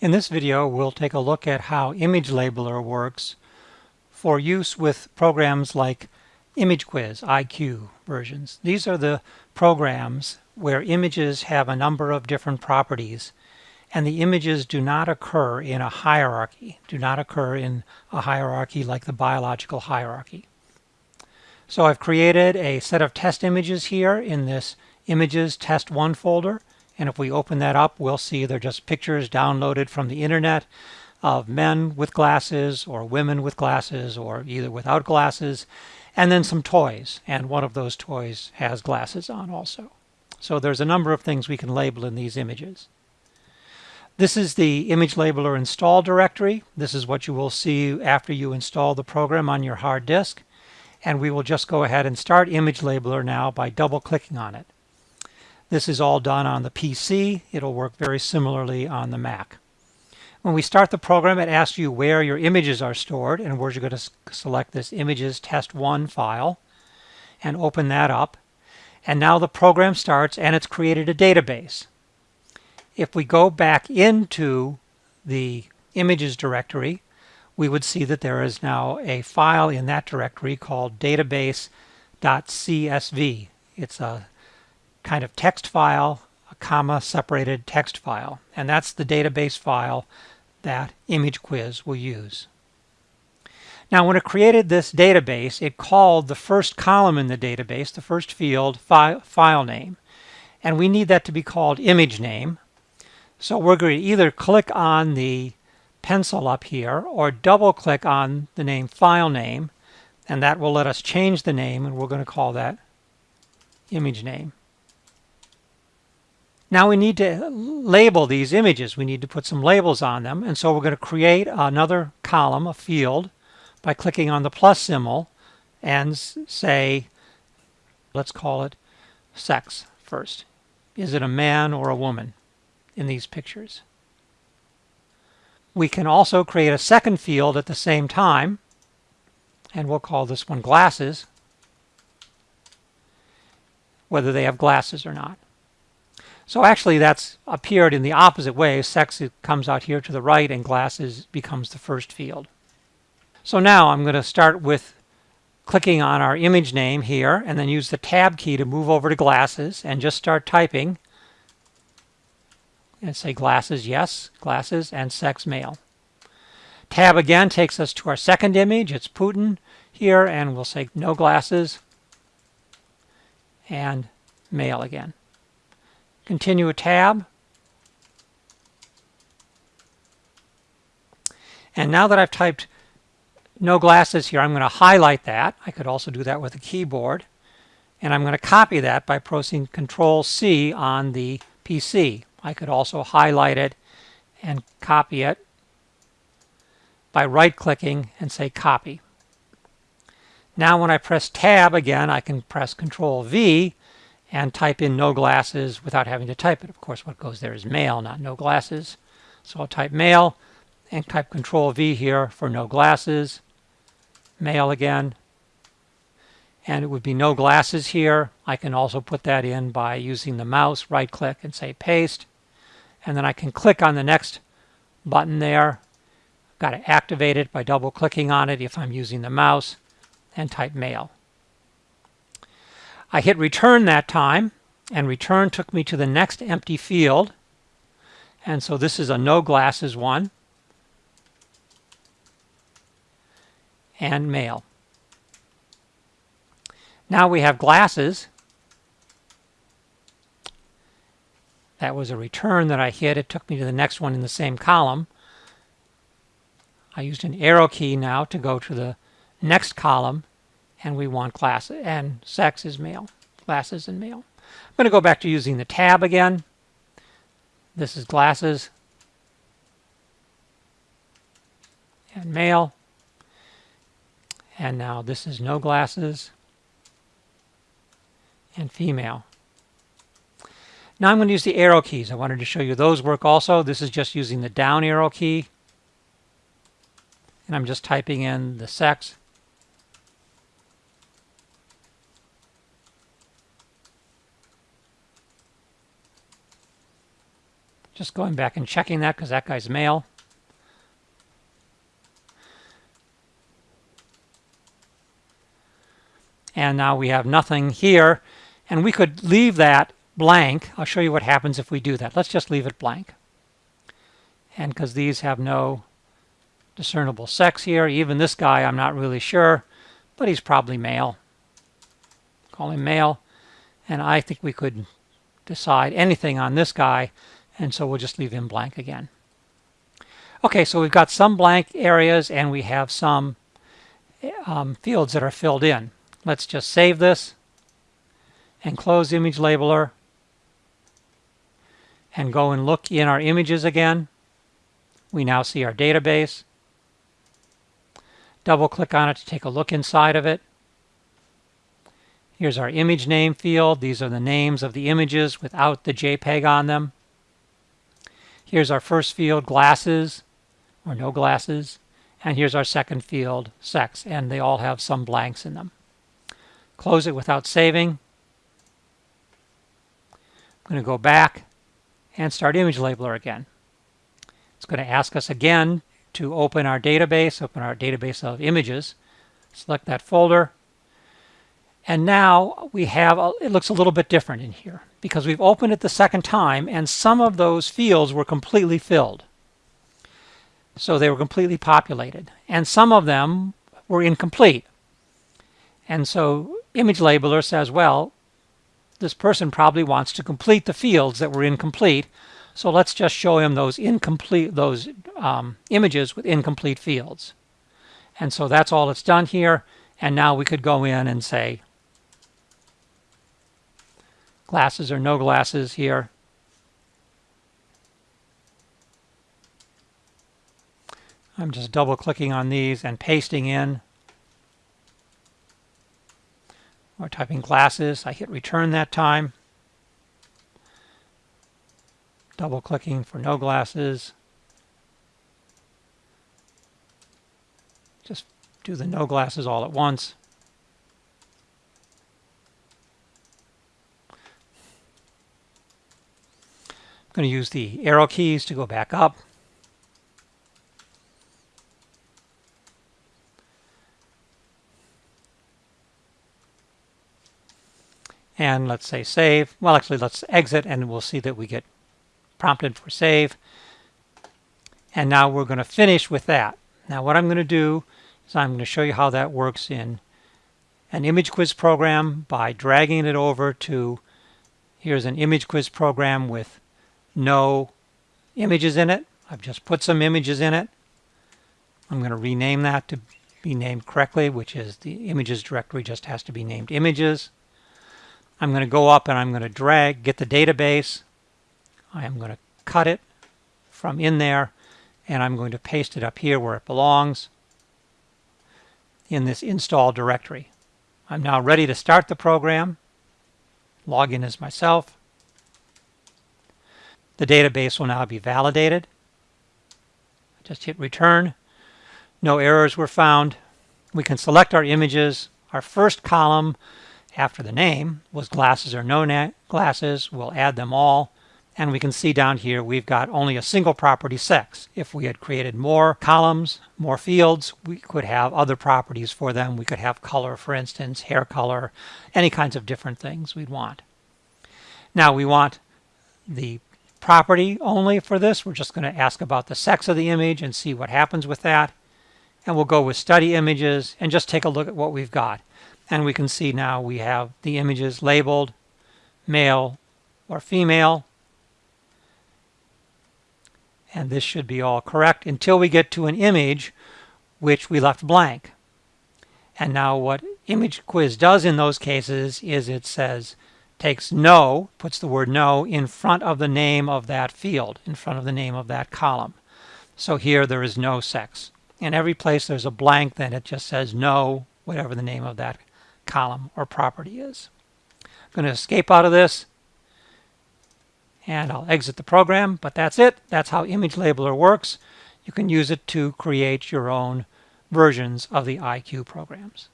In this video, we'll take a look at how Image Labeler works for use with programs like ImageQuiz, IQ versions. These are the programs where images have a number of different properties and the images do not occur in a hierarchy, do not occur in a hierarchy like the biological hierarchy. So I've created a set of test images here in this images test 1 folder and if we open that up, we'll see they're just pictures downloaded from the internet of men with glasses or women with glasses or either without glasses, and then some toys. And one of those toys has glasses on also. So there's a number of things we can label in these images. This is the image labeler install directory. This is what you will see after you install the program on your hard disk. And we will just go ahead and start image labeler now by double clicking on it. This is all done on the PC. It'll work very similarly on the Mac. When we start the program, it asks you where your images are stored, and we're going to select this images test1 file and open that up. And now the program starts and it's created a database. If we go back into the images directory, we would see that there is now a file in that directory called database.csv. It's a kind of text file, a comma separated text file. And that's the database file that Image Quiz will use. Now when it created this database, it called the first column in the database, the first field, fi file name. And we need that to be called image name. So we're going to either click on the pencil up here or double click on the name file name and that will let us change the name and we're going to call that image name. Now we need to label these images. We need to put some labels on them. And so we're going to create another column, a field, by clicking on the plus symbol and say, let's call it sex first. Is it a man or a woman in these pictures? We can also create a second field at the same time, and we'll call this one glasses, whether they have glasses or not. So actually that's appeared in the opposite way. Sex comes out here to the right and glasses becomes the first field. So now I'm going to start with clicking on our image name here and then use the tab key to move over to glasses and just start typing and say glasses yes, glasses, and sex male. Tab again takes us to our second image. It's Putin here and we'll say no glasses and male again. Continue a tab. And now that I've typed no glasses here, I'm going to highlight that. I could also do that with a keyboard. And I'm going to copy that by pressing Control C on the PC. I could also highlight it and copy it by right-clicking and say copy. Now when I press tab again, I can press Control V and type in no glasses without having to type it. Of course, what goes there is male, not no glasses. So I'll type male and type Control V here for no glasses, male again. And it would be no glasses here. I can also put that in by using the mouse, right click and say paste. And then I can click on the next button there. I've got to activate it by double clicking on it if I'm using the mouse and type male. I hit return that time, and return took me to the next empty field. And so this is a no glasses one. And male. Now we have glasses. That was a return that I hit. It took me to the next one in the same column. I used an arrow key now to go to the next column and we want class and sex is male, glasses and male. I'm going to go back to using the tab again. This is glasses and male. And now this is no glasses and female. Now I'm going to use the arrow keys. I wanted to show you those work also. This is just using the down arrow key. And I'm just typing in the sex Just going back and checking that because that guy's male. And now we have nothing here. And we could leave that blank. I'll show you what happens if we do that. Let's just leave it blank. And because these have no discernible sex here, even this guy I'm not really sure, but he's probably male. Call him male. And I think we could decide anything on this guy, and so we'll just leave them blank again. Okay, so we've got some blank areas and we have some um, fields that are filled in. Let's just save this and close image labeler and go and look in our images again. We now see our database. Double click on it to take a look inside of it. Here's our image name field. These are the names of the images without the JPEG on them. Here's our first field, glasses, or no glasses. And here's our second field, sex, and they all have some blanks in them. Close it without saving. I'm going to go back and start image labeler again. It's going to ask us again to open our database, open our database of images. Select that folder. And now we have, a, it looks a little bit different in here because we've opened it the second time and some of those fields were completely filled. So they were completely populated. And some of them were incomplete. And so image labeler says, well, this person probably wants to complete the fields that were incomplete. So let's just show him those incomplete those um, images with incomplete fields. And so that's all it's done here. And now we could go in and say glasses or no glasses here. I'm just double clicking on these and pasting in or typing glasses. I hit return that time. Double clicking for no glasses. Just do the no glasses all at once. Going to use the arrow keys to go back up. and let's say save. Well, actually, let's exit and we'll see that we get prompted for save. And now we're going to finish with that. Now what I'm going to do is I'm going to show you how that works in an image quiz program by dragging it over to here's an image quiz program with no images in it. I've just put some images in it. I'm going to rename that to be named correctly, which is the images directory just has to be named images. I'm going to go up and I'm going to drag, get the database. I am going to cut it from in there and I'm going to paste it up here where it belongs in this install directory. I'm now ready to start the program. Log in as myself. The database will now be validated. Just hit return. No errors were found. We can select our images. Our first column after the name was glasses or no glasses. We'll add them all. And we can see down here we've got only a single property sex. If we had created more columns, more fields, we could have other properties for them. We could have color, for instance, hair color, any kinds of different things we'd want. Now we want the property only for this. We're just going to ask about the sex of the image and see what happens with that. And we'll go with study images and just take a look at what we've got. And we can see now we have the images labeled male or female. And this should be all correct until we get to an image which we left blank. And now what image quiz does in those cases is it says takes no, puts the word no in front of the name of that field, in front of the name of that column. So here there is no sex. In every place there's a blank, then it just says no, whatever the name of that column or property is. I'm going to escape out of this and I'll exit the program, but that's it. That's how Image Labeler works. You can use it to create your own versions of the IQ programs.